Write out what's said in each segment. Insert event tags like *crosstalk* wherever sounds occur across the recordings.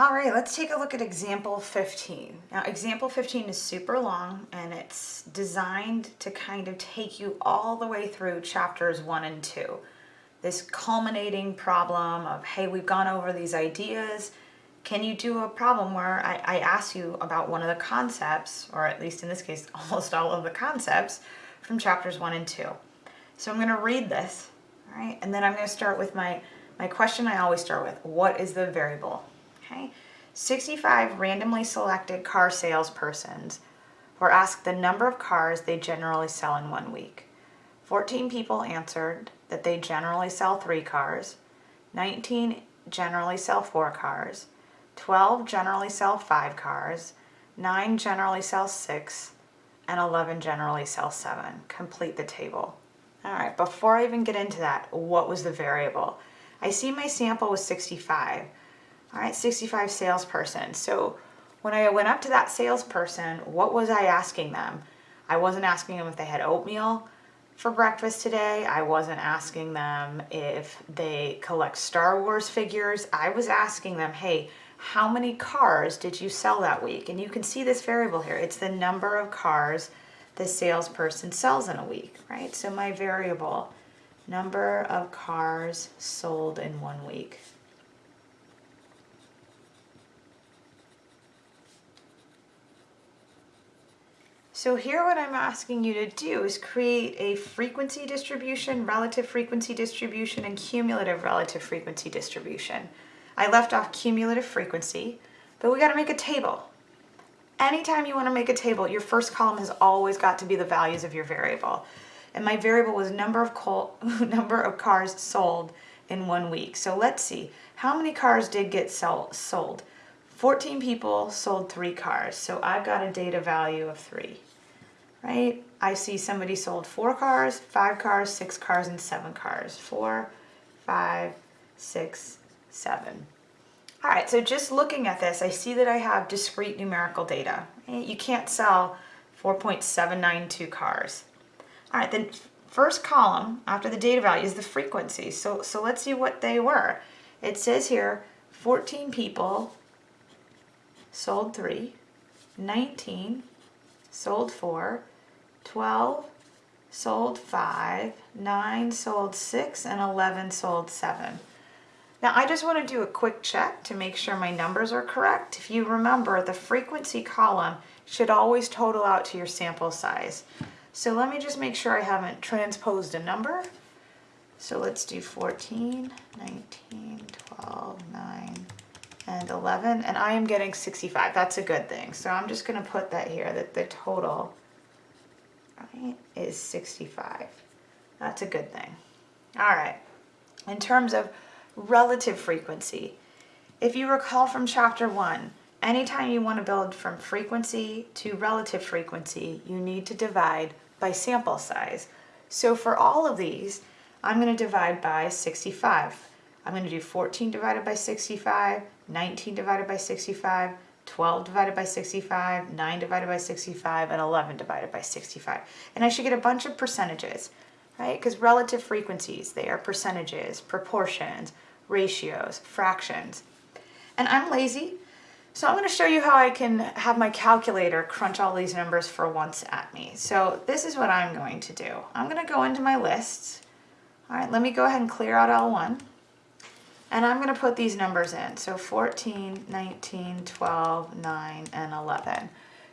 All right, let's take a look at example 15. Now, example 15 is super long and it's designed to kind of take you all the way through chapters one and two. This culminating problem of, hey, we've gone over these ideas. Can you do a problem where I, I ask you about one of the concepts, or at least in this case, *laughs* almost all of the concepts from chapters one and two. So I'm gonna read this, all right? And then I'm gonna start with my, my question I always start with, what is the variable? Okay, 65 randomly selected car salespersons were asked the number of cars they generally sell in one week. 14 people answered that they generally sell three cars, 19 generally sell four cars, 12 generally sell five cars, 9 generally sell six, and 11 generally sell seven. Complete the table. All right, before I even get into that, what was the variable? I see my sample was 65. All right, 65 salesperson. So when I went up to that salesperson, what was I asking them? I wasn't asking them if they had oatmeal for breakfast today. I wasn't asking them if they collect Star Wars figures. I was asking them, hey, how many cars did you sell that week? And you can see this variable here. It's the number of cars the salesperson sells in a week, right? So my variable, number of cars sold in one week. So here what I'm asking you to do is create a frequency distribution, relative frequency distribution, and cumulative relative frequency distribution. I left off cumulative frequency, but we got to make a table. Anytime you want to make a table, your first column has always got to be the values of your variable. And my variable was number of, *laughs* number of cars sold in one week. So let's see, how many cars did get sold? 14 people sold three cars, so I've got a data value of three right? I see somebody sold four cars, five cars, six cars, and seven cars. Four, five, six, seven. All right, so just looking at this, I see that I have discrete numerical data. You can't sell 4.792 cars. All right, the first column after the data value is the frequency. So, so let's see what they were. It says here 14 people sold three, 19 sold four, 12 sold 5, 9 sold 6, and 11 sold 7. Now I just want to do a quick check to make sure my numbers are correct. If you remember, the frequency column should always total out to your sample size. So let me just make sure I haven't transposed a number. So let's do 14, 19, 12, 9, and 11. And I am getting 65. That's a good thing. So I'm just going to put that here, that the total right, is 65. That's a good thing. All right, in terms of relative frequency, if you recall from chapter one, anytime you want to build from frequency to relative frequency, you need to divide by sample size. So for all of these, I'm going to divide by 65. I'm going to do 14 divided by 65, 19 divided by 65, 12 divided by 65, 9 divided by 65, and 11 divided by 65. And I should get a bunch of percentages, right? Because relative frequencies, they are percentages, proportions, ratios, fractions. And I'm lazy, so I'm going to show you how I can have my calculator crunch all these numbers for once at me. So this is what I'm going to do. I'm going to go into my lists. All right, let me go ahead and clear out L1. And I'm going to put these numbers in. So 14, 19, 12, 9, and 11.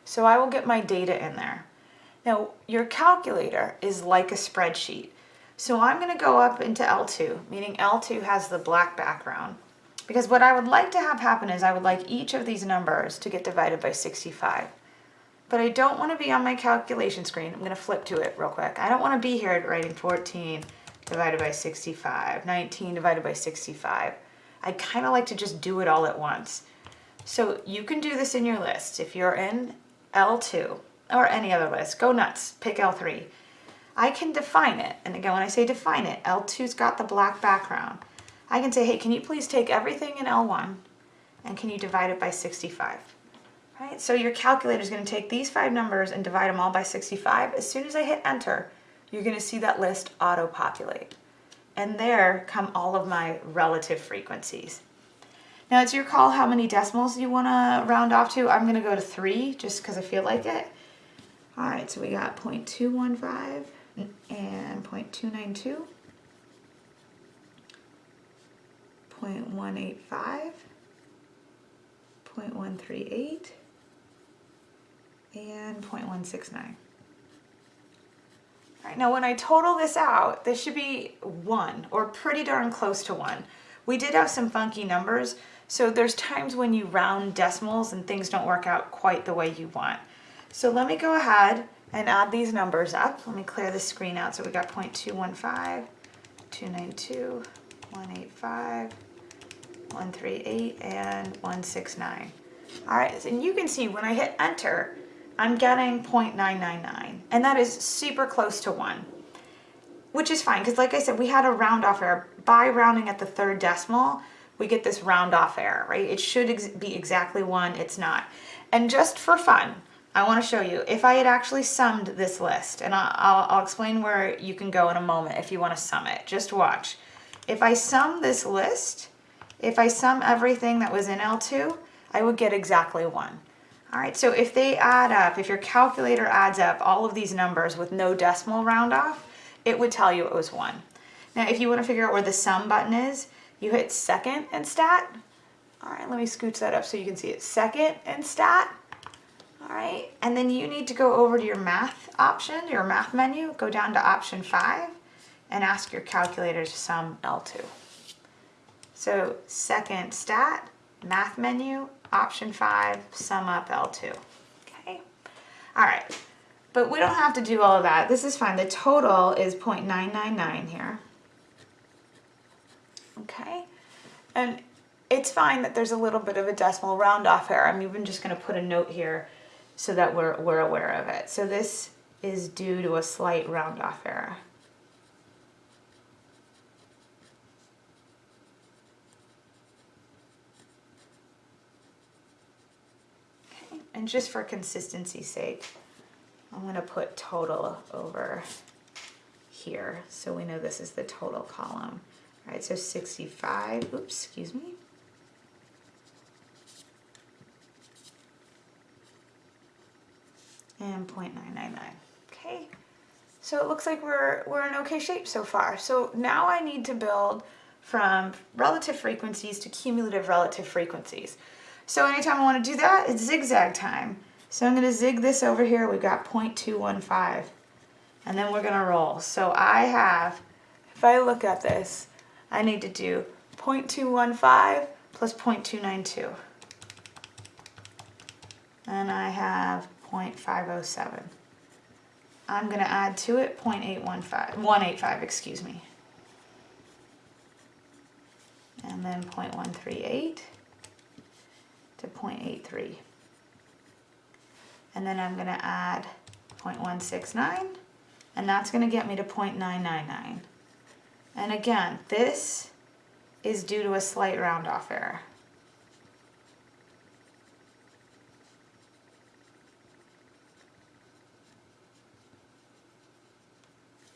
So I will get my data in there. Now, your calculator is like a spreadsheet. So I'm going to go up into L2, meaning L2 has the black background. Because what I would like to have happen is I would like each of these numbers to get divided by 65. But I don't want to be on my calculation screen. I'm going to flip to it real quick. I don't want to be here writing 14, divided by 65, 19 divided by 65. I kind of like to just do it all at once. So you can do this in your list. If you're in L2 or any other list, go nuts, pick L3. I can define it. And again, when I say define it, L2's got the black background. I can say, hey, can you please take everything in L1 and can you divide it by 65? Right? So your calculator is going to take these five numbers and divide them all by 65. As soon as I hit enter, you're going to see that list auto-populate. And there come all of my relative frequencies. Now it's your call how many decimals you want to round off to. I'm going to go to 3 just because I feel like it. All right, so we got 0.215 and 0.292, 0.185, 0.138, and 0.169. Right, now when I total this out, this should be 1 or pretty darn close to 1. We did have some funky numbers, so there's times when you round decimals and things don't work out quite the way you want. So let me go ahead and add these numbers up. Let me clear the screen out. So we got 0.215, 292, 185, 138, and 169. All right, and you can see when I hit enter, I'm getting 0.999, and that is super close to one, which is fine, because like I said, we had a round off error. By rounding at the third decimal, we get this round off error, right? It should ex be exactly one, it's not. And just for fun, I want to show you, if I had actually summed this list, and I'll, I'll explain where you can go in a moment if you want to sum it, just watch. If I sum this list, if I sum everything that was in L2, I would get exactly one. All right, so if they add up, if your calculator adds up all of these numbers with no decimal round off, it would tell you it was one. Now, if you want to figure out where the sum button is, you hit second and stat. All right, let me scooch that up so you can see it. Second and stat. All right, and then you need to go over to your math option, your math menu, go down to option five and ask your calculator to sum L2. So second stat, math menu, option five, sum up L2. Okay, all right, but we don't have to do all of that. This is fine. The total is 0.999 here. Okay, and it's fine that there's a little bit of a decimal round off error. I'm even just going to put a note here so that we're, we're aware of it. So this is due to a slight round off error. Okay. And just for consistency's sake, I'm going to put total over here so we know this is the total column. All right, so 65, oops, excuse me. and 0.999. Okay, so it looks like we're, we're in okay shape so far. So now I need to build from relative frequencies to cumulative relative frequencies. So anytime I want to do that, it's zigzag time. So I'm going to zig this over here. We've got 0.215. And then we're going to roll. So I have, if I look at this, I need to do 0.215 plus 0.292. And I have 0.507. I'm going to add to it 0.815, 185, excuse me. And then 0.138 to 0.83. And then I'm going to add 0.169, and that's going to get me to 0.999. And again, this is due to a slight round off error.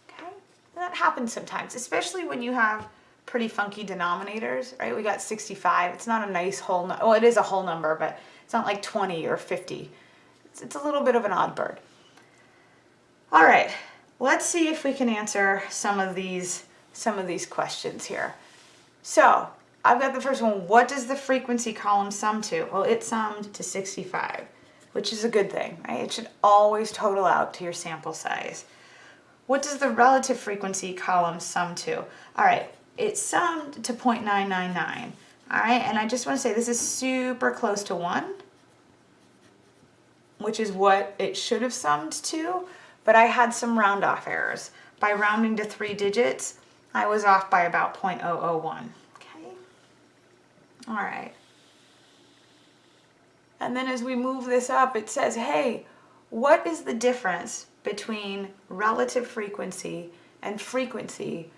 Okay? That happens sometimes, especially when you have pretty funky denominators, right? We got 65. It's not a nice whole, no well, it is a whole number, but it's not like 20 or 50. It's, it's a little bit of an odd bird. All right, let's see if we can answer some of these, some of these questions here. So I've got the first one. What does the frequency column sum to? Well, it summed to 65, which is a good thing, right? It should always total out to your sample size. What does the relative frequency column sum to? All right, it summed to 0.999. All right, and I just want to say this is super close to 1, which is what it should have summed to, but I had some round off errors. By rounding to three digits, I was off by about 0.001. Okay, all right. And then as we move this up, it says, hey, what is the difference between relative frequency and frequency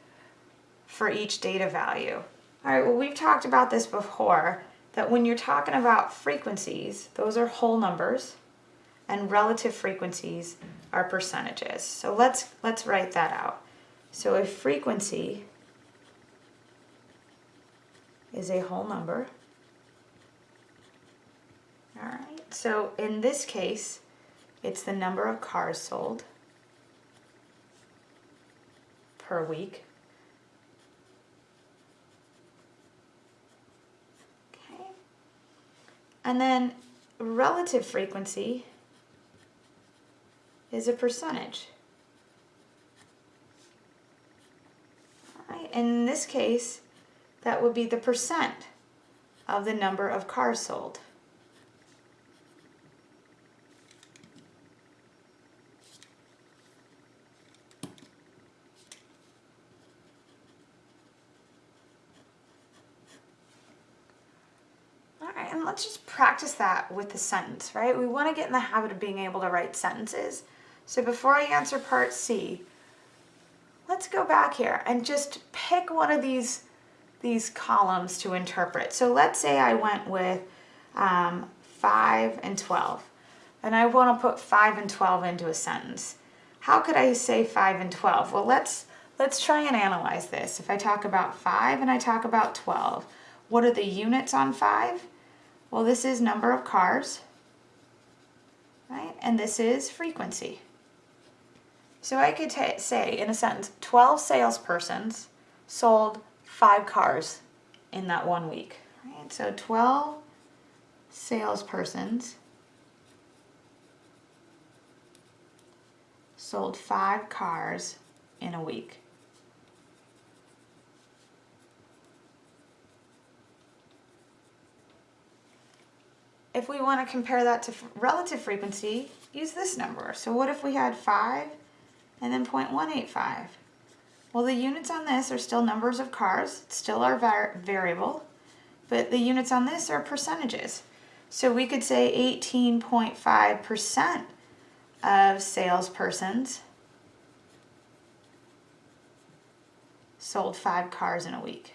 for each data value. All right, well, we've talked about this before, that when you're talking about frequencies, those are whole numbers, and relative frequencies are percentages. So let's, let's write that out. So a frequency is a whole number, All right, So in this case, it's the number of cars sold per week. Okay. And then relative frequency is a percentage. Right. In this case, that would be the percent of the number of cars sold. All right, and let's just practice that with the sentence, right? We want to get in the habit of being able to write sentences. So before I answer part C, let's go back here and just pick one of these, these columns to interpret. So let's say I went with um, 5 and 12, and I want to put 5 and 12 into a sentence. How could I say 5 and 12? Well, let's, let's try and analyze this. If I talk about 5 and I talk about 12, what are the units on 5? Well, this is number of cars, right? And this is frequency. So I could say in a sentence, 12 salespersons sold five cars in that one week. Right? So 12 salespersons sold five cars in a week. If we want to compare that to relative frequency, use this number. So what if we had 5 and then 0.185? Well, the units on this are still numbers of cars, still our var variable, but the units on this are percentages. So we could say 18.5% of salespersons sold five cars in a week.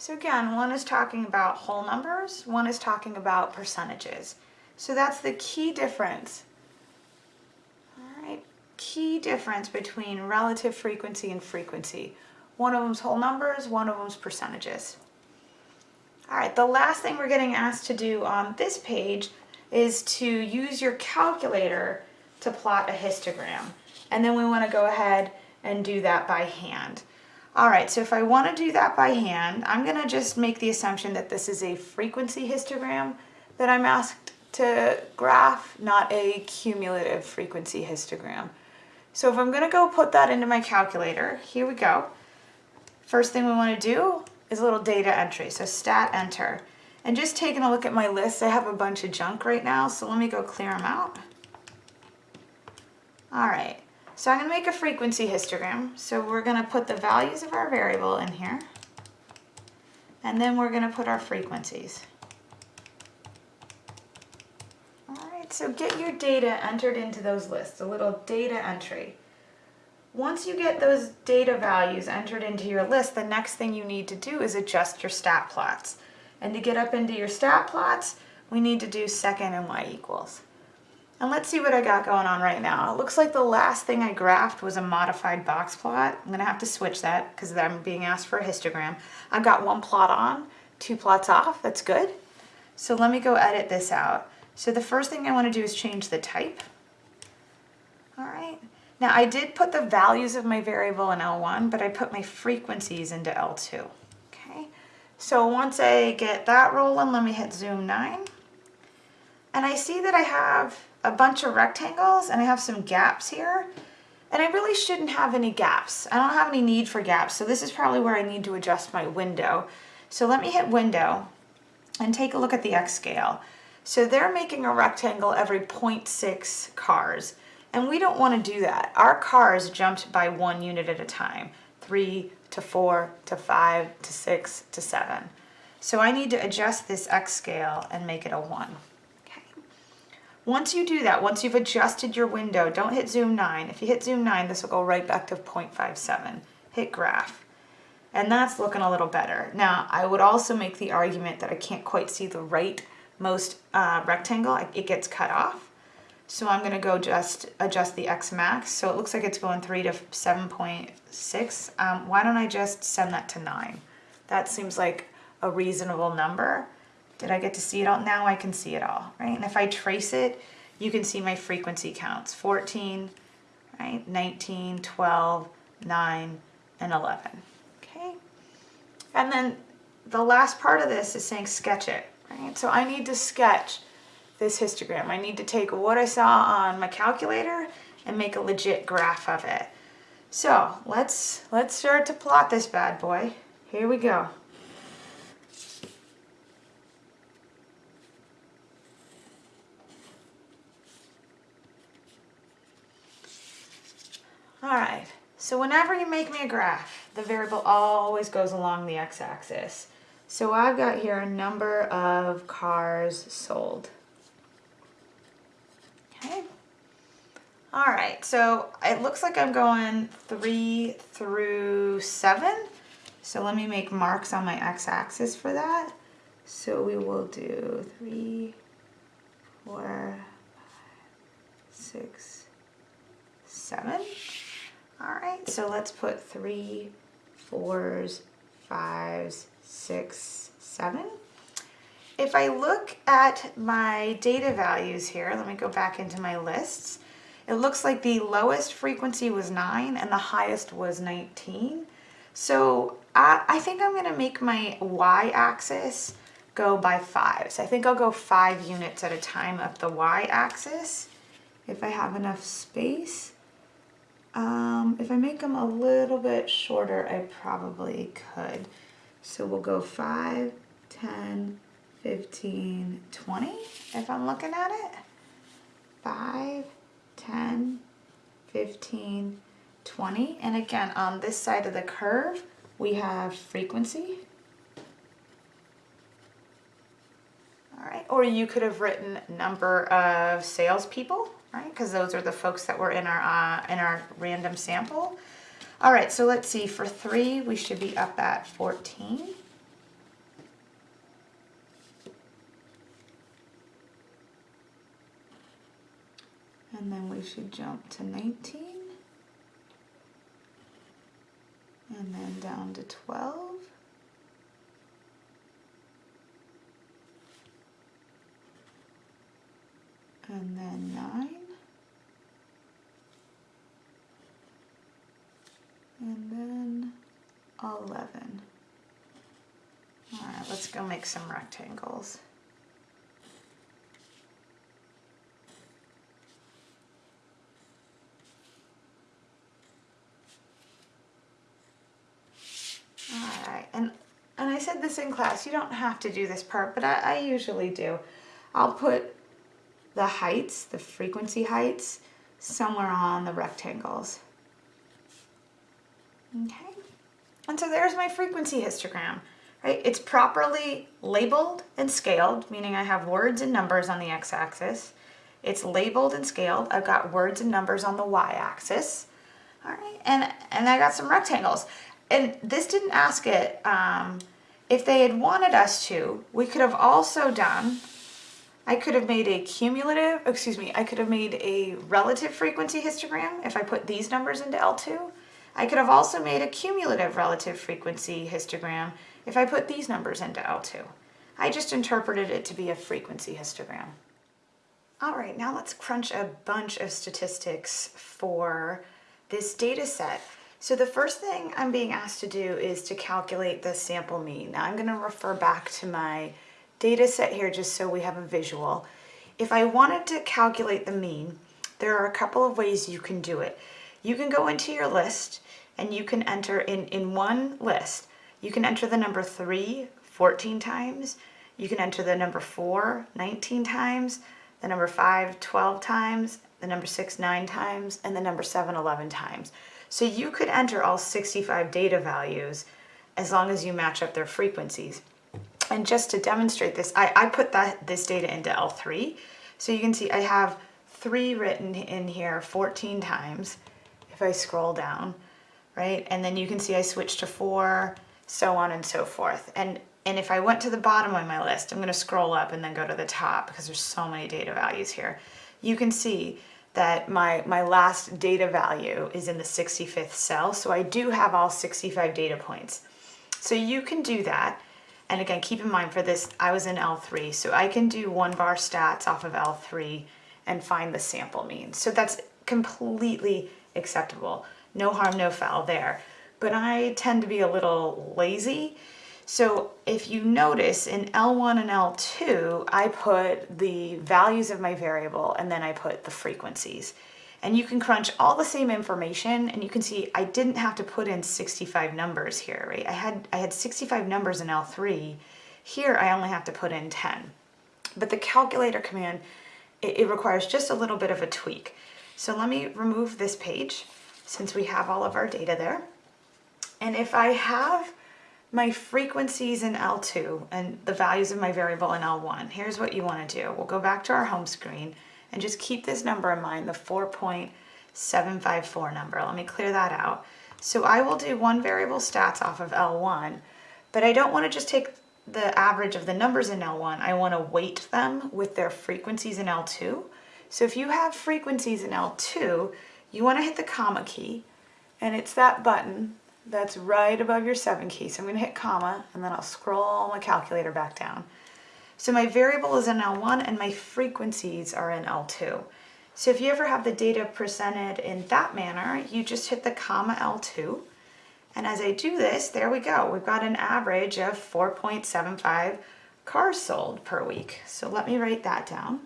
So again, one is talking about whole numbers, one is talking about percentages. So that's the key difference. All right, key difference between relative frequency and frequency. One of them's whole numbers, one of them's percentages. All right, the last thing we're getting asked to do on this page is to use your calculator to plot a histogram. And then we want to go ahead and do that by hand. All right, so if I want to do that by hand, I'm going to just make the assumption that this is a frequency histogram that I'm asked to graph, not a cumulative frequency histogram. So if I'm going to go put that into my calculator, here we go. First thing we want to do is a little data entry, so stat enter. And just taking a look at my list, I have a bunch of junk right now, so let me go clear them out. All right, so I'm going to make a frequency histogram. So we're going to put the values of our variable in here. And then we're going to put our frequencies. Alright, so get your data entered into those lists, a little data entry. Once you get those data values entered into your list, the next thing you need to do is adjust your stat plots. And to get up into your stat plots, we need to do second and y equals. And let's see what I got going on right now. It looks like the last thing I graphed was a modified box plot. I'm gonna have to switch that because I'm being asked for a histogram. I've got one plot on, two plots off, that's good. So let me go edit this out. So the first thing I wanna do is change the type. All right, now I did put the values of my variable in L1, but I put my frequencies into L2, okay? So once I get that rolling, let me hit zoom nine. And I see that I have a bunch of rectangles and I have some gaps here. And I really shouldn't have any gaps. I don't have any need for gaps, so this is probably where I need to adjust my window. So let me hit window and take a look at the X scale. So they're making a rectangle every 0.6 cars. And we don't want to do that. Our cars jumped by one unit at a time. Three to four to five to six to seven. So I need to adjust this X scale and make it a one. Once you do that, once you've adjusted your window, don't hit zoom 9. If you hit zoom 9, this will go right back to 0.57. Hit graph. And that's looking a little better. Now, I would also make the argument that I can't quite see the right most uh, rectangle. It gets cut off. So I'm gonna go just adjust the X max. So it looks like it's going three to 7.6. Um, why don't I just send that to nine? That seems like a reasonable number. Did I get to see it all? Now I can see it all, right? And if I trace it, you can see my frequency counts. 14, right? 19, 12, 9, and 11, okay? And then the last part of this is saying sketch it, right? So I need to sketch this histogram. I need to take what I saw on my calculator and make a legit graph of it. So let's, let's start to plot this bad boy. Here we go. All right, so whenever you make me a graph, the variable always goes along the x-axis. So I've got here a number of cars sold. Okay. All right, so it looks like I'm going three through seven. So let me make marks on my x-axis for that. So we will do three, four, five, six, seven. All right, so let's put three, fours, fives, six, seven. If I look at my data values here, let me go back into my lists. It looks like the lowest frequency was 9 and the highest was 19. So I, I think I'm going to make my y-axis go by 5. So I think I'll go 5 units at a time up the y-axis if I have enough space. Um, if I make them a little bit shorter, I probably could. So we'll go 5, 10, 15, 20 if I'm looking at it. 5, 10, 15, 20. And again, on this side of the curve, we have frequency. All right, or you could have written number of salespeople, right? Because those are the folks that were in our uh, in our random sample. All right, so let's see. For three, we should be up at 14. And then we should jump to 19. And then down to 12. And then 9. And then 11. All right, let's go make some rectangles. Alright, and, and I said this in class, you don't have to do this part, but I, I usually do. I'll put the heights, the frequency heights, somewhere on the rectangles. Okay, and so there's my frequency histogram, right? It's properly labeled and scaled, meaning I have words and numbers on the x-axis. It's labeled and scaled. I've got words and numbers on the y-axis. All right, and, and I got some rectangles and this didn't ask it, um, if they had wanted us to, we could have also done, I could have made a cumulative, excuse me, I could have made a relative frequency histogram if I put these numbers into L2. I could have also made a cumulative relative frequency histogram if I put these numbers into L2. I just interpreted it to be a frequency histogram. All right, now let's crunch a bunch of statistics for this data set. So the first thing I'm being asked to do is to calculate the sample mean. Now I'm going to refer back to my data set here just so we have a visual. If I wanted to calculate the mean, there are a couple of ways you can do it. You can go into your list and you can enter in, in one list, you can enter the number 3 14 times, you can enter the number 4 19 times, the number 5 12 times, the number 6 9 times, and the number 7 11 times. So you could enter all 65 data values as long as you match up their frequencies. And just to demonstrate this, I, I put that this data into L3. So you can see I have three written in here 14 times if I scroll down, right? And then you can see I switched to four, so on and so forth. And And if I went to the bottom of my list, I'm going to scroll up and then go to the top because there's so many data values here. You can see that my, my last data value is in the 65th cell. So I do have all 65 data points. So you can do that. And again, keep in mind for this, I was in L3, so I can do one var stats off of L3 and find the sample mean. So that's completely acceptable. No harm, no foul there. But I tend to be a little lazy so if you notice in L1 and L2, I put the values of my variable and then I put the frequencies. And you can crunch all the same information and you can see I didn't have to put in 65 numbers here, right? I had, I had 65 numbers in L3. Here I only have to put in 10. But the calculator command, it, it requires just a little bit of a tweak. So let me remove this page since we have all of our data there. And if I have my frequencies in L2 and the values of my variable in L1, here's what you want to do. We'll go back to our home screen and just keep this number in mind, the 4.754 number. Let me clear that out. So I will do one variable stats off of L1, but I don't want to just take the average of the numbers in L1. I want to weight them with their frequencies in L2. So if you have frequencies in L2, you want to hit the comma key, and it's that button that's right above your 7 key. So I'm going to hit comma and then I'll scroll my calculator back down. So my variable is in L1 and my frequencies are in L2. So if you ever have the data presented in that manner, you just hit the comma L2. And as I do this, there we go. We've got an average of 4.75 cars sold per week. So let me write that down.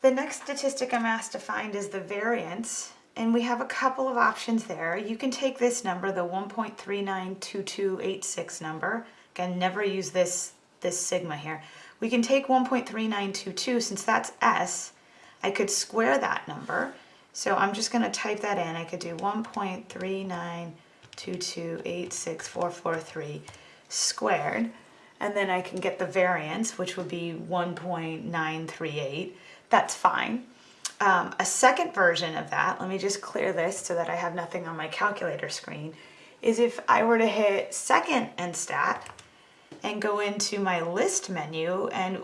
The next statistic I'm asked to find is the variance, and we have a couple of options there. You can take this number, the 1.392286 number. Again, never use this, this sigma here. We can take 1.3922, since that's S, I could square that number. So I'm just going to type that in. I could do 1.3922864443 squared, and then I can get the variance, which would be 1.938 that's fine. Um, a second version of that, let me just clear this so that I have nothing on my calculator screen, is if I were to hit second and stat and go into my list menu and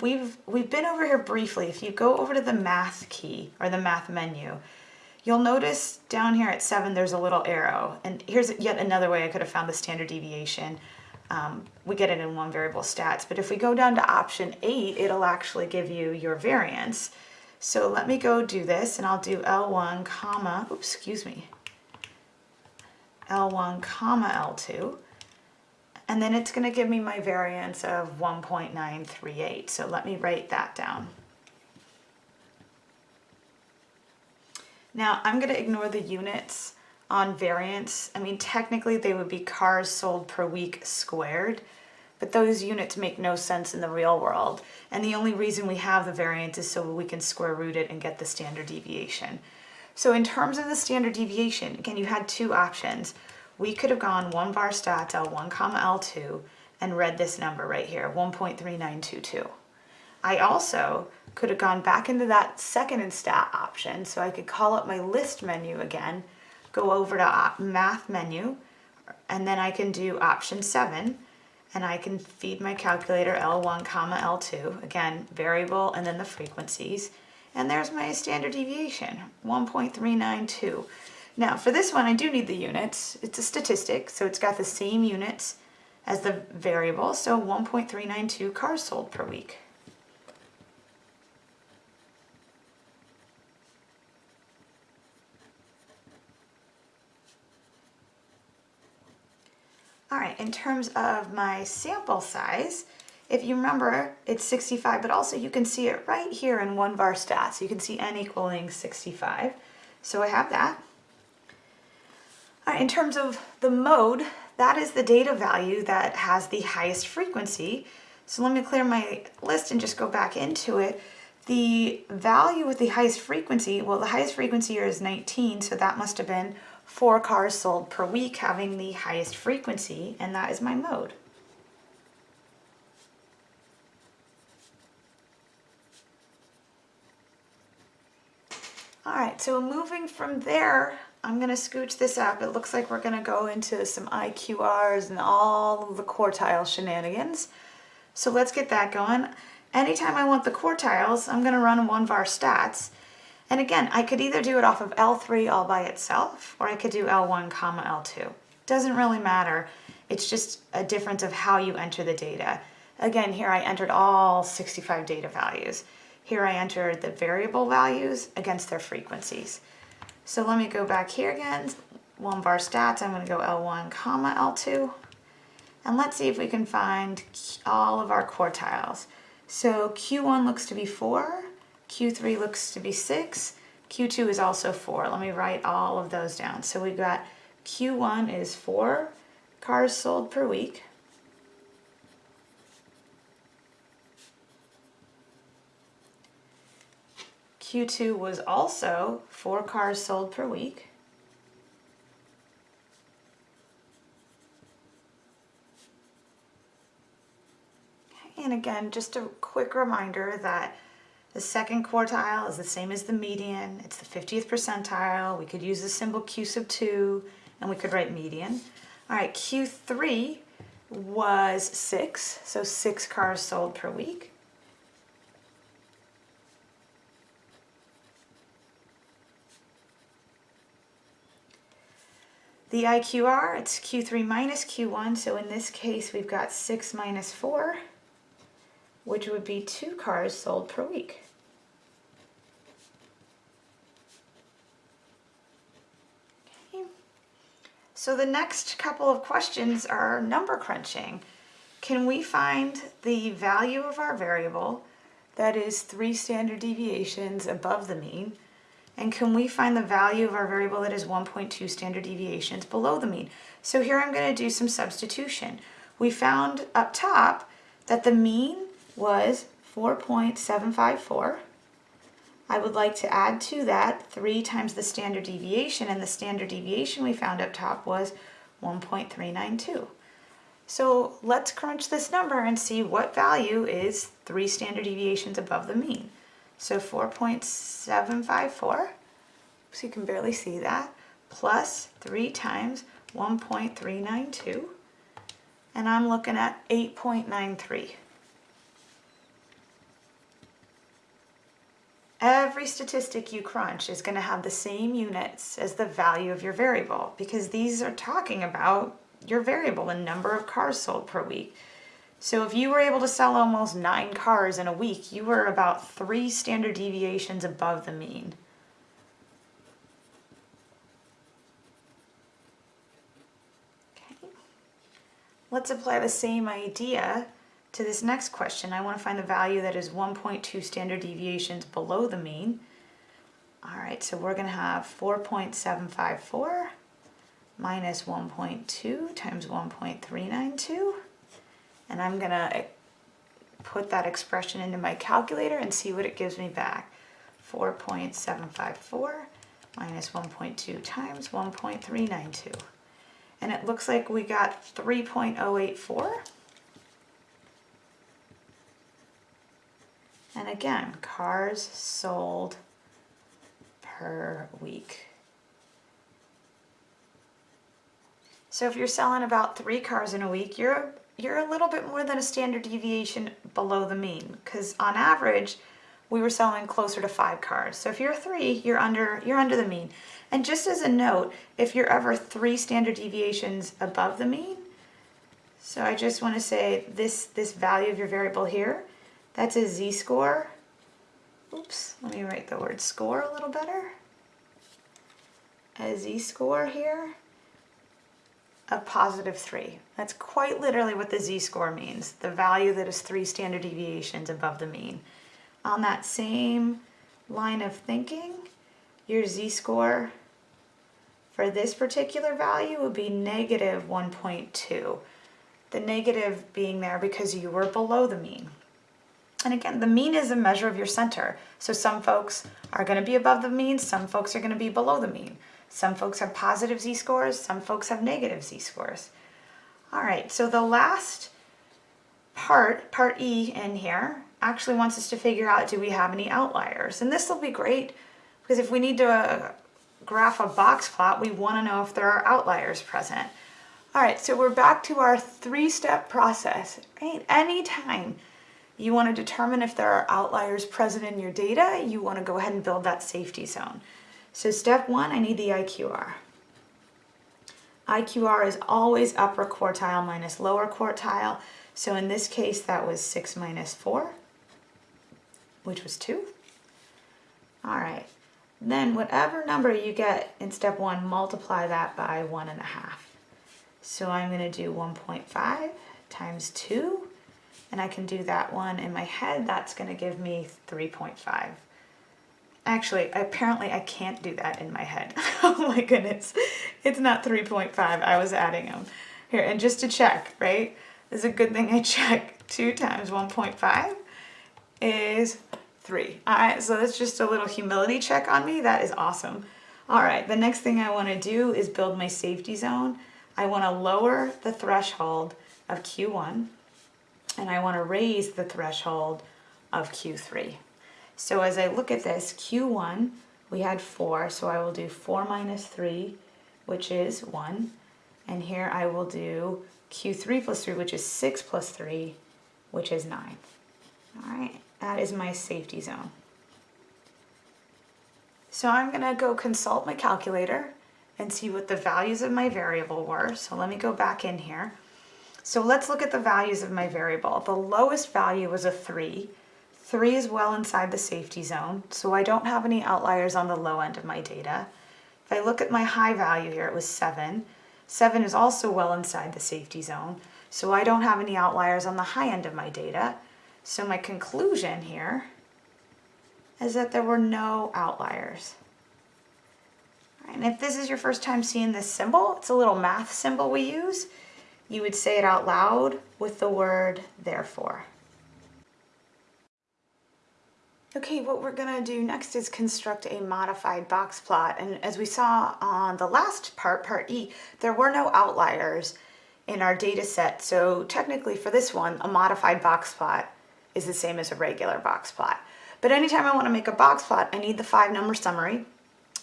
we've we've been over here briefly. If you go over to the math key or the math menu, you'll notice down here at seven there's a little arrow. And here's yet another way I could have found the standard deviation. Um, we get it in one variable stats, but if we go down to option eight, it'll actually give you your variance. So let me go do this and I'll do L1 comma, oops, excuse me, L1 comma L2. And then it's gonna give me my variance of 1.938. So let me write that down. Now I'm gonna ignore the units on variance. I mean, technically they would be cars sold per week squared, but those units make no sense in the real world. And the only reason we have the variance is so we can square root it and get the standard deviation. So in terms of the standard deviation, again, you had two options. We could have gone one var stats L1 comma L2 and read this number right here, 1.3922. I also could have gone back into that second and stat option so I could call up my list menu again go over to math menu and then I can do option seven and I can feed my calculator L1 comma L2, again, variable and then the frequencies. And there's my standard deviation, 1.392. Now for this one, I do need the units. It's a statistic, so it's got the same units as the variable, so 1.392 cars sold per week. All right, in terms of my sample size, if you remember, it's 65, but also you can see it right here in one var stats. You can see n equaling 65. So I have that. All right, in terms of the mode, that is the data value that has the highest frequency. So let me clear my list and just go back into it. The value with the highest frequency, well, the highest frequency here is 19, so that must have been four cars sold per week having the highest frequency, and that is my mode. All right, so moving from there, I'm gonna scooch this up. It looks like we're gonna go into some IQRs and all the quartile shenanigans. So let's get that going. Anytime I want the quartiles, I'm gonna run one var stats and again, I could either do it off of L3 all by itself, or I could do L1 comma L2. Doesn't really matter. It's just a difference of how you enter the data. Again, here I entered all 65 data values. Here I entered the variable values against their frequencies. So let me go back here again, one var stats, I'm gonna go L1 comma L2. And let's see if we can find all of our quartiles. So Q1 looks to be four, Q3 looks to be six, Q2 is also four. Let me write all of those down. So we've got Q1 is four cars sold per week. Q2 was also four cars sold per week. And again, just a quick reminder that the second quartile is the same as the median. It's the 50th percentile. We could use the symbol Q sub 2 and we could write median. All right, Q3 was 6, so 6 cars sold per week. The IQR, it's Q3 minus Q1, so in this case we've got 6 minus 4, which would be 2 cars sold per week. So the next couple of questions are number crunching. Can we find the value of our variable that is 3 standard deviations above the mean and can we find the value of our variable that is 1.2 standard deviations below the mean? So here I'm going to do some substitution. We found up top that the mean was 4.754. I would like to add to that 3 times the standard deviation, and the standard deviation we found up top was 1.392. So let's crunch this number and see what value is 3 standard deviations above the mean. So 4.754, so you can barely see that, plus 3 times 1.392, and I'm looking at 8.93. Every statistic you crunch is going to have the same units as the value of your variable because these are talking about your variable, the number of cars sold per week. So if you were able to sell almost nine cars in a week, you were about three standard deviations above the mean. Okay. Let's apply the same idea to this next question. I want to find the value that is 1.2 standard deviations below the mean. All right, so we're going to have 4.754 minus 1.2 times 1.392 and I'm gonna eh, put that expression into my calculator and see what it gives me back. 4.754 minus 1.2 times 1.392. And it looks like we got 3.084. And again, cars sold per week. So if you're selling about three cars in a week, you're you're a little bit more than a standard deviation below the mean because on average we were selling closer to five cars. So if you're three, you're under you're under the mean. And just as a note, if you're ever three standard deviations above the mean, so I just want to say this this value of your variable here, that's a z-score. Oops, let me write the word score a little better. A z-score here of positive 3. That's quite literally what the z-score means, the value that is 3 standard deviations above the mean. On that same line of thinking, your z-score for this particular value would be negative 1.2. The negative being there because you were below the mean. And again, the mean is a measure of your center. So some folks are going to be above the mean, some folks are going to be below the mean. Some folks have positive z-scores, some folks have negative z-scores. All right, so the last part, part E in here, actually wants us to figure out do we have any outliers. And this will be great Because if we need to uh, graph a box plot, we want to know if there are outliers present. All right, so we're back to our three-step process, right? Anytime you want to determine if there are outliers present in your data, you want to go ahead and build that safety zone. So step one, I need the IQR. IQR is always upper quartile minus lower quartile. So in this case, that was 6 minus 4, which was 2. All right, then whatever number you get in step 1, multiply that by 1.5. So I'm going to do 1.5 times 2, and I can do that one in my head. That's going to give me 3.5. Actually, apparently I can't do that in my head. *laughs* oh my goodness. It's not 3.5. I was adding them. Here, and just to check, right? This is a good thing I *laughs* check. 2 times 1.5 is 3. All right, so that's just a little humility check on me. That is awesome. All right, the next thing I want to do is build my safety zone. I want to lower the threshold of Q1 and I want to raise the threshold of Q3. So as I look at this, Q1, we had 4, so I will do 4 minus 3, which is 1. And here I will do Q3 plus 3, which is 6 plus 3, which is 9. All right, that is my safety zone. So I'm going to go consult my calculator and see what the values of my variable were. So let me go back in here. So let's look at the values of my variable. The lowest value was a 3, Three is well inside the safety zone, so I don't have any outliers on the low end of my data. If I look at my high value here, it was seven. Seven is also well inside the safety zone, so I don't have any outliers on the high end of my data. So my conclusion here is that there were no outliers. And if this is your first time seeing this symbol, it's a little math symbol we use. You would say it out loud with the word therefore. Okay, what we're gonna do next is construct a modified box plot. And as we saw on the last part, part E, there were no outliers in our data set. So technically for this one, a modified box plot is the same as a regular box plot. But anytime I wanna make a box plot, I need the five number summary.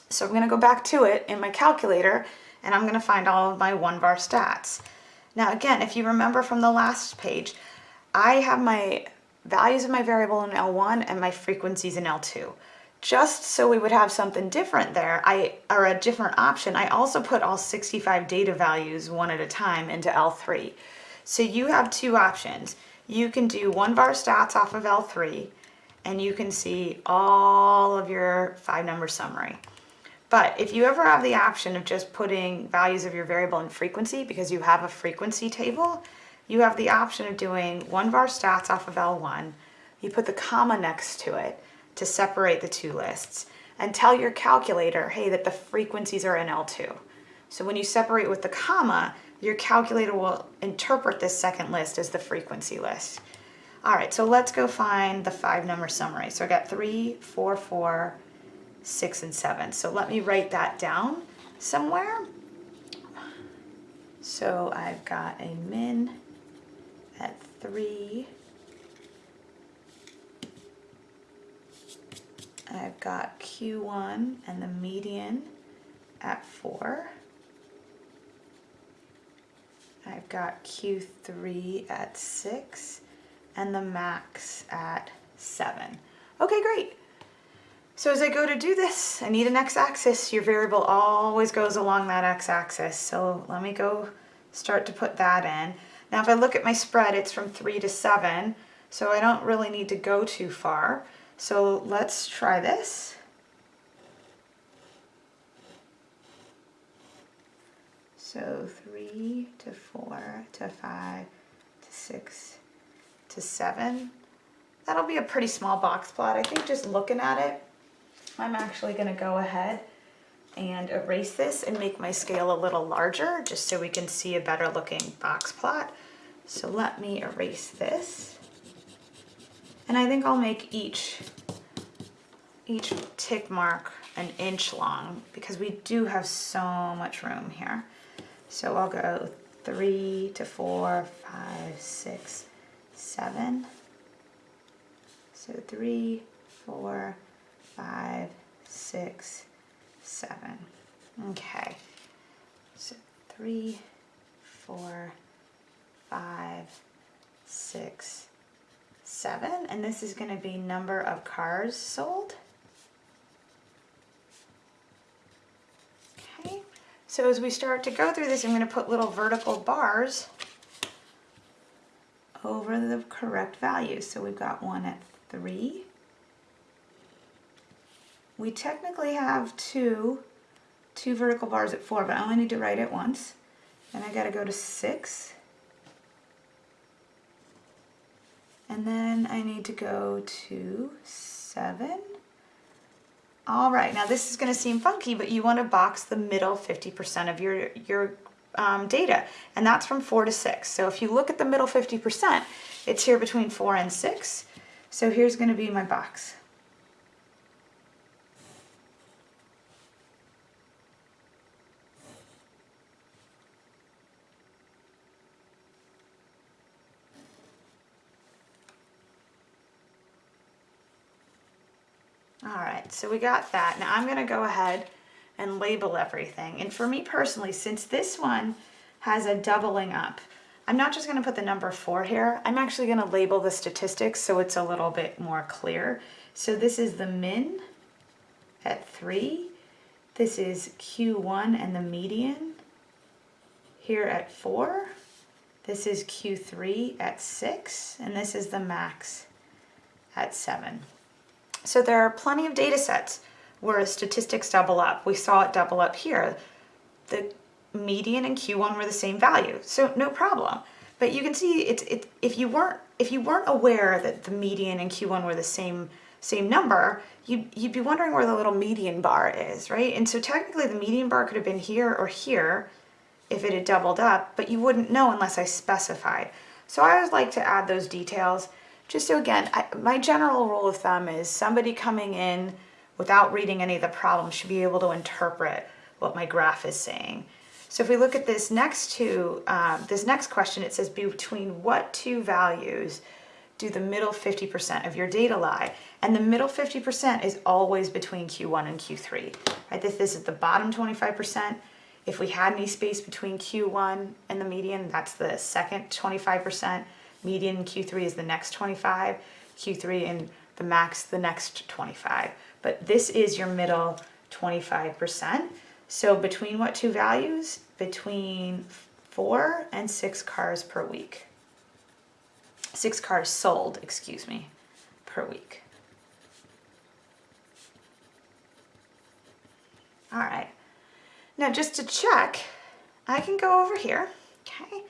So I'm gonna go back to it in my calculator and I'm gonna find all of my one var stats. Now again, if you remember from the last page, I have my values of my variable in L1 and my frequencies in L2. Just so we would have something different there, I or a different option, I also put all 65 data values one at a time into L3. So you have two options. You can do one var stats off of L3 and you can see all of your five number summary. But if you ever have the option of just putting values of your variable in frequency because you have a frequency table, you have the option of doing one var stats off of L1. You put the comma next to it to separate the two lists and tell your calculator, hey, that the frequencies are in L2. So when you separate with the comma, your calculator will interpret this second list as the frequency list. All right, so let's go find the five number summary. So I got three, four, four, six, and seven. So let me write that down somewhere. So I've got a min at 3. I've got Q1 and the median at 4. I've got Q3 at 6 and the max at 7. Okay, great. So as I go to do this, I need an x-axis. Your variable always goes along that x-axis. So let me go start to put that in. Now if I look at my spread, it's from 3 to 7, so I don't really need to go too far. So let's try this. So 3 to 4 to 5 to 6 to 7. That'll be a pretty small box plot. I think just looking at it, I'm actually going to go ahead and erase this and make my scale a little larger just so we can see a better looking box plot. So let me erase this. And I think I'll make each, each tick mark an inch long because we do have so much room here. So I'll go three to four, five, six, seven. So three, four, five, six, seven. Okay, so three, four, five, six, seven, and this is going to be number of cars sold. Okay, so as we start to go through this, I'm going to put little vertical bars over the correct values. So we've got one at three. We technically have two, two vertical bars at four, but I only need to write it once. And I gotta go to six. And then I need to go to seven. All right, now this is gonna seem funky, but you wanna box the middle 50% of your, your um, data, and that's from four to six. So if you look at the middle 50%, it's here between four and six. So here's gonna be my box. All right, so we got that. Now I'm gonna go ahead and label everything. And for me personally, since this one has a doubling up, I'm not just gonna put the number four here, I'm actually gonna label the statistics so it's a little bit more clear. So this is the min at three. This is Q1 and the median here at four. This is Q3 at six, and this is the max at seven. So there are plenty of data sets where statistics double up. We saw it double up here. The median and Q1 were the same value, so no problem. But you can see it's it, if you weren't if you weren't aware that the median and Q1 were the same same number, you'd, you'd be wondering where the little median bar is, right? And so technically the median bar could have been here or here if it had doubled up, but you wouldn't know unless I specified. So I always like to add those details. Just so again, I, my general rule of thumb is somebody coming in without reading any of the problems should be able to interpret what my graph is saying. So if we look at this next two, um, this next question, it says between what two values do the middle 50% of your data lie? And the middle 50% is always between Q1 and Q3, right? This, this is the bottom 25%. If we had any space between Q1 and the median, that's the second 25%. Median Q3 is the next 25. Q3 and the max, the next 25 but this is your middle 25%. So between what two values? Between four and six cars per week. Six cars sold, excuse me, per week. All right, now just to check, I can go over here, okay?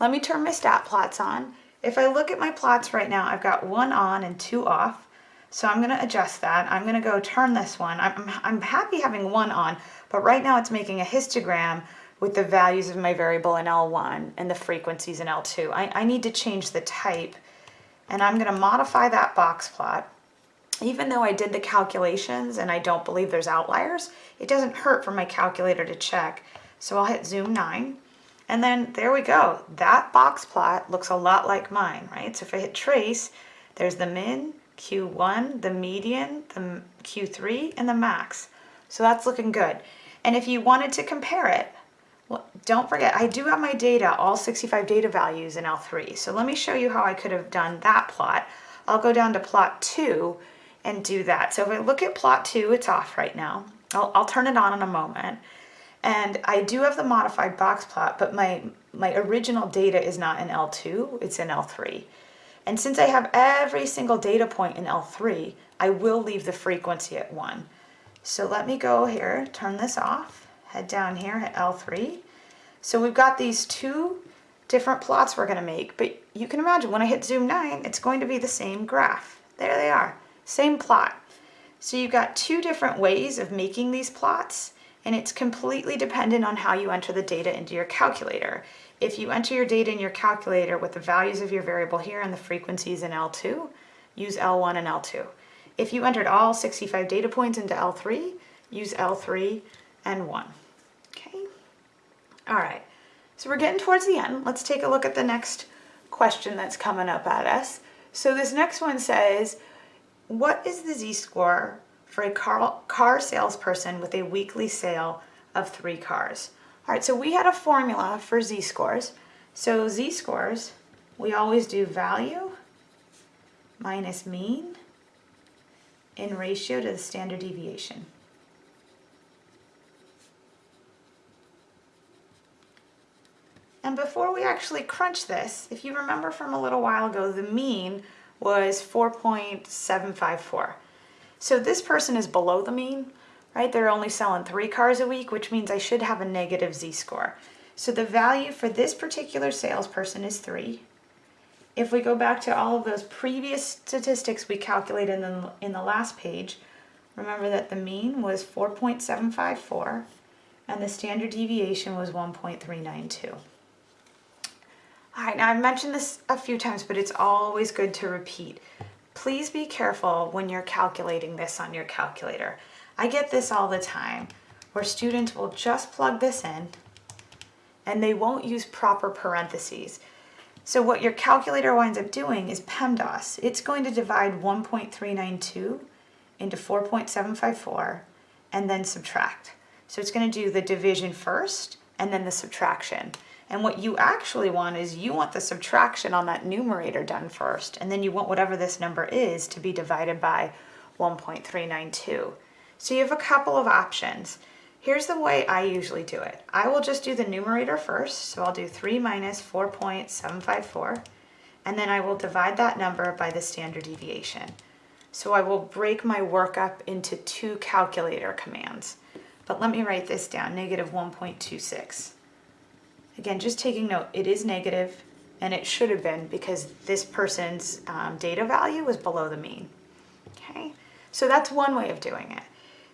Let me turn my stat plots on. If I look at my plots right now, I've got one on and two off. So I'm going to adjust that. I'm going to go turn this one. I'm, I'm happy having one on, but right now it's making a histogram with the values of my variable in L1 and the frequencies in L2. I, I need to change the type and I'm going to modify that box plot. Even though I did the calculations and I don't believe there's outliers, it doesn't hurt for my calculator to check. So I'll hit zoom 9 and then there we go. That box plot looks a lot like mine, right? So if I hit trace, there's the min, Q1, the median, the Q3, and the max. So that's looking good. And if you wanted to compare it, well, don't forget, I do have my data, all 65 data values in L3. So let me show you how I could have done that plot. I'll go down to plot two and do that. So if I look at plot two, it's off right now. I'll, I'll turn it on in a moment. And I do have the modified box plot, but my, my original data is not in L2, it's in L3. And since I have every single data point in L3, I will leave the frequency at 1. So let me go here, turn this off, head down here at L3. So we've got these two different plots we're going to make, but you can imagine when I hit zoom 9, it's going to be the same graph. There they are, same plot. So you've got two different ways of making these plots, and it's completely dependent on how you enter the data into your calculator. If you enter your data in your calculator with the values of your variable here and the frequencies in L2, use L1 and L2. If you entered all 65 data points into L3, use L3 and 1. Okay? All right, so we're getting towards the end. Let's take a look at the next question that's coming up at us. So this next one says, what is the z-score for a car, car salesperson with a weekly sale of three cars. All right, so we had a formula for z-scores. So z-scores, we always do value minus mean in ratio to the standard deviation. And before we actually crunch this, if you remember from a little while ago, the mean was 4.754. So this person is below the mean, right? They're only selling three cars a week, which means I should have a negative z-score. So the value for this particular salesperson is three. If we go back to all of those previous statistics we calculated in the, in the last page, remember that the mean was 4.754 and the standard deviation was 1.392. All right, now I've mentioned this a few times, but it's always good to repeat. Please be careful when you're calculating this on your calculator. I get this all the time, where students will just plug this in and they won't use proper parentheses. So what your calculator winds up doing is PEMDAS. It's going to divide 1.392 into 4.754 and then subtract. So it's going to do the division first and then the subtraction. And what you actually want is you want the subtraction on that numerator done first, and then you want whatever this number is to be divided by 1.392. So you have a couple of options. Here's the way I usually do it. I will just do the numerator first, so I'll do 3 minus 4.754, and then I will divide that number by the standard deviation. So I will break my work up into two calculator commands. But let me write this down, negative 1.26. Again, just taking note, it is negative and it should have been because this person's um, data value was below the mean. Okay, so that's one way of doing it.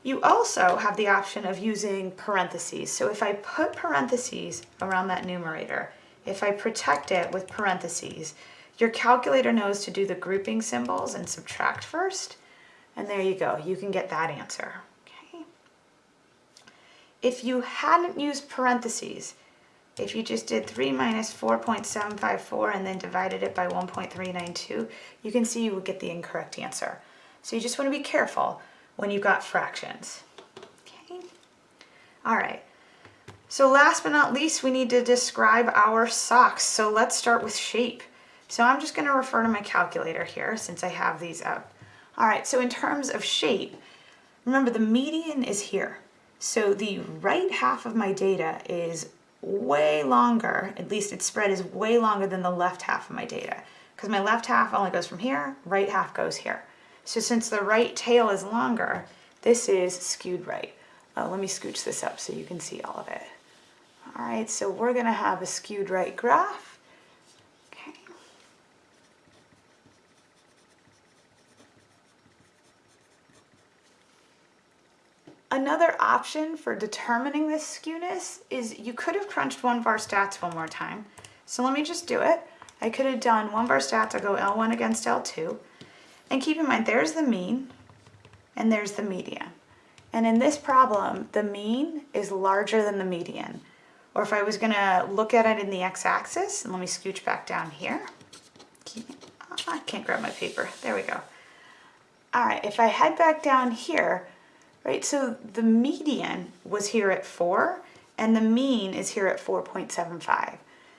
You also have the option of using parentheses. So if I put parentheses around that numerator, if I protect it with parentheses, your calculator knows to do the grouping symbols and subtract first. And there you go, you can get that answer. Okay. If you hadn't used parentheses, if you just did 3 minus 4.754 and then divided it by 1.392, you can see you would get the incorrect answer. So you just want to be careful when you've got fractions. Okay. All right. So last but not least, we need to describe our socks. So let's start with shape. So I'm just going to refer to my calculator here since I have these up. All right, so in terms of shape, remember the median is here. So the right half of my data is way longer, at least its spread is way longer than the left half of my data. Because my left half only goes from here, right half goes here. So since the right tail is longer, this is skewed right. Uh, let me scooch this up so you can see all of it. All right, so we're gonna have a skewed right graph. Okay. Another option for determining this skewness is you could have crunched one var stats one more time. So let me just do it. I could have done one var stats, I'll go L1 against L2. And keep in mind, there's the mean and there's the median. And in this problem, the mean is larger than the median. Or if I was gonna look at it in the x-axis, and let me scooch back down here. Ah, I can't grab my paper, there we go. All right, if I head back down here, right, so the median was here at four, and the mean is here at 4.75.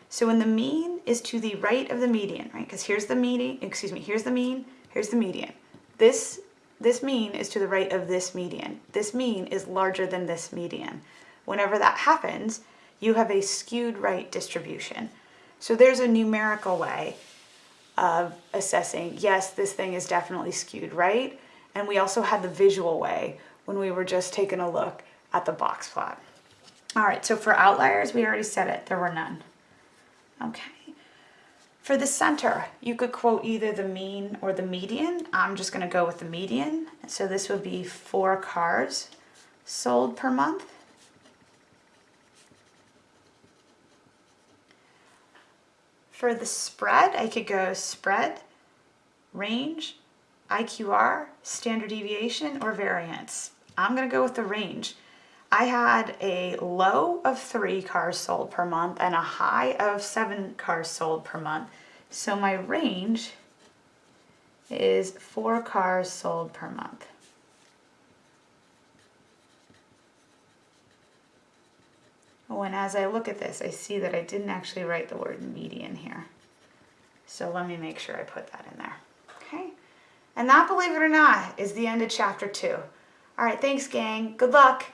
So when the mean is to the right of the median, right, because here's the median, excuse me, here's the mean, here's the median. This, this mean is to the right of this median. This mean is larger than this median. Whenever that happens, you have a skewed right distribution. So there's a numerical way of assessing, yes, this thing is definitely skewed right. And we also had the visual way when we were just taking a look at the box plot. All right, so for outliers, we already said it, there were none. Okay. For the center, you could quote either the mean or the median. I'm just gonna go with the median. So this would be four cars sold per month. For the spread, I could go spread, range, IQR, standard deviation, or variance. I'm gonna go with the range. I had a low of three cars sold per month and a high of seven cars sold per month. So my range is four cars sold per month. Oh, and as I look at this, I see that I didn't actually write the word median here. So let me make sure I put that in there. Okay. And that, believe it or not, is the end of chapter two. All right, thanks, gang. Good luck.